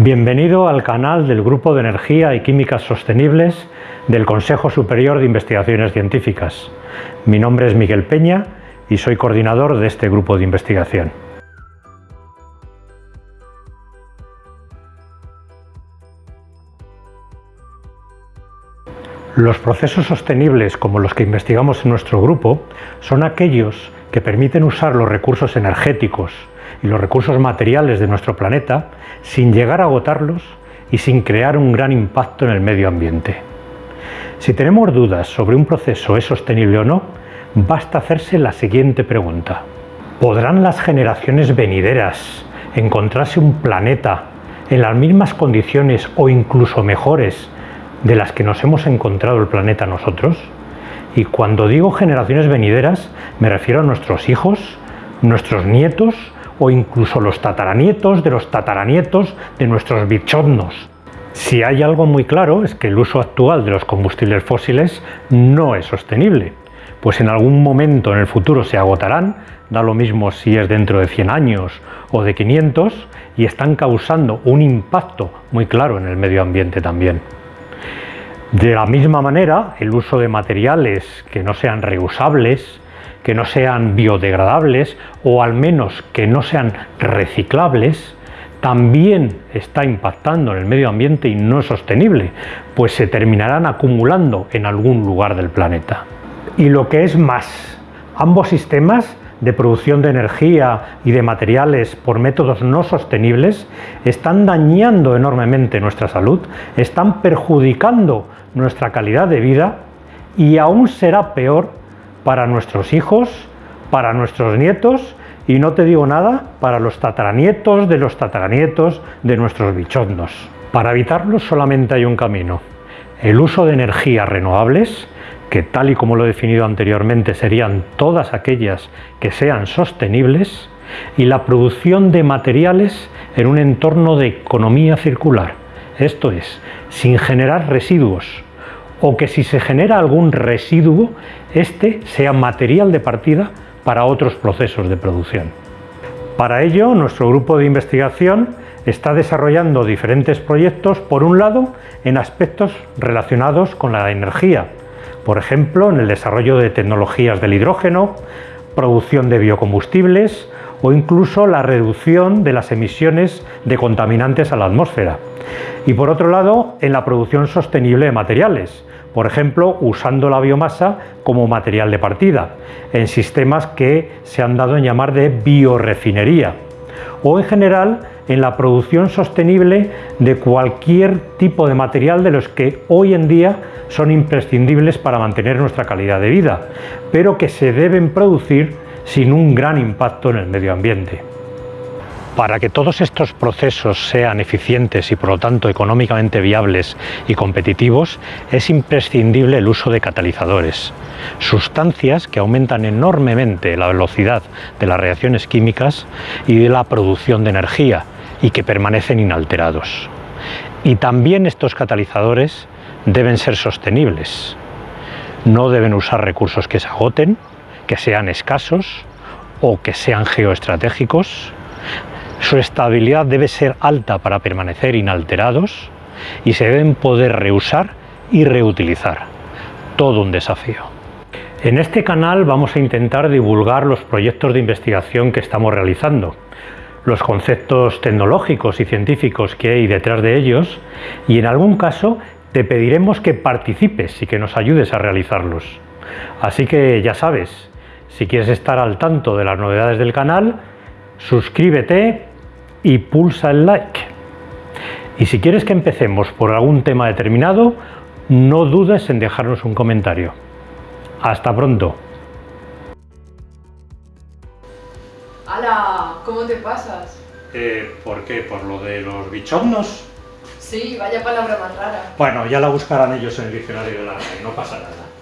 Bienvenido al canal del Grupo de Energía y Químicas Sostenibles del Consejo Superior de Investigaciones Científicas. Mi nombre es Miguel Peña y soy coordinador de este grupo de investigación. Los procesos sostenibles como los que investigamos en nuestro grupo son aquellos que permiten usar los recursos energéticos y los recursos materiales de nuestro planeta sin llegar a agotarlos y sin crear un gran impacto en el medio ambiente. Si tenemos dudas sobre un proceso es sostenible o no, basta hacerse la siguiente pregunta. ¿Podrán las generaciones venideras encontrarse un planeta en las mismas condiciones o incluso mejores de las que nos hemos encontrado el planeta nosotros. Y cuando digo generaciones venideras, me refiero a nuestros hijos, nuestros nietos o incluso los tataranietos de los tataranietos de nuestros bichonnos. Si hay algo muy claro es que el uso actual de los combustibles fósiles no es sostenible, pues en algún momento en el futuro se agotarán, da lo mismo si es dentro de 100 años o de 500, y están causando un impacto muy claro en el medio ambiente también. De la misma manera, el uso de materiales que no sean reusables, que no sean biodegradables o al menos que no sean reciclables, también está impactando en el medio ambiente y no es sostenible, pues se terminarán acumulando en algún lugar del planeta. Y lo que es más, ambos sistemas de producción de energía y de materiales por métodos no sostenibles están dañando enormemente nuestra salud, están perjudicando nuestra calidad de vida y aún será peor para nuestros hijos, para nuestros nietos y no te digo nada para los tataranietos de los tataranietos de nuestros bichondos. Para evitarlo solamente hay un camino, el uso de energías renovables que tal y como lo he definido anteriormente serían todas aquellas que sean sostenibles y la producción de materiales en un entorno de economía circular, esto es, sin generar residuos, o que si se genera algún residuo, este sea material de partida para otros procesos de producción. Para ello, nuestro grupo de investigación está desarrollando diferentes proyectos, por un lado, en aspectos relacionados con la energía, por ejemplo, en el desarrollo de tecnologías del hidrógeno, producción de biocombustibles o incluso la reducción de las emisiones de contaminantes a la atmósfera. Y por otro lado, en la producción sostenible de materiales, por ejemplo, usando la biomasa como material de partida, en sistemas que se han dado en llamar de biorefinería, o en general en la producción sostenible de cualquier tipo de material de los que hoy en día son imprescindibles para mantener nuestra calidad de vida, pero que se deben producir sin un gran impacto en el medio ambiente. Para que todos estos procesos sean eficientes y por lo tanto económicamente viables y competitivos, es imprescindible el uso de catalizadores, sustancias que aumentan enormemente la velocidad de las reacciones químicas y de la producción de energía y que permanecen inalterados. Y también estos catalizadores deben ser sostenibles. No deben usar recursos que se agoten, que sean escasos o que sean geoestratégicos. Su estabilidad debe ser alta para permanecer inalterados y se deben poder reusar y reutilizar. Todo un desafío. En este canal vamos a intentar divulgar los proyectos de investigación que estamos realizando, los conceptos tecnológicos y científicos que hay detrás de ellos y en algún caso te pediremos que participes y que nos ayudes a realizarlos. Así que ya sabes, si quieres estar al tanto de las novedades del canal, suscríbete y pulsa el like. Y si quieres que empecemos por algún tema determinado, no dudes en dejarnos un comentario. Hasta pronto. ¡Hala! ¿Cómo te pasas? Eh, ¿Por qué? ¿Por lo de los bichonnos? Sí, vaya palabra más rara. Bueno, ya la buscarán ellos en el diccionario de la RAE, no pasa nada.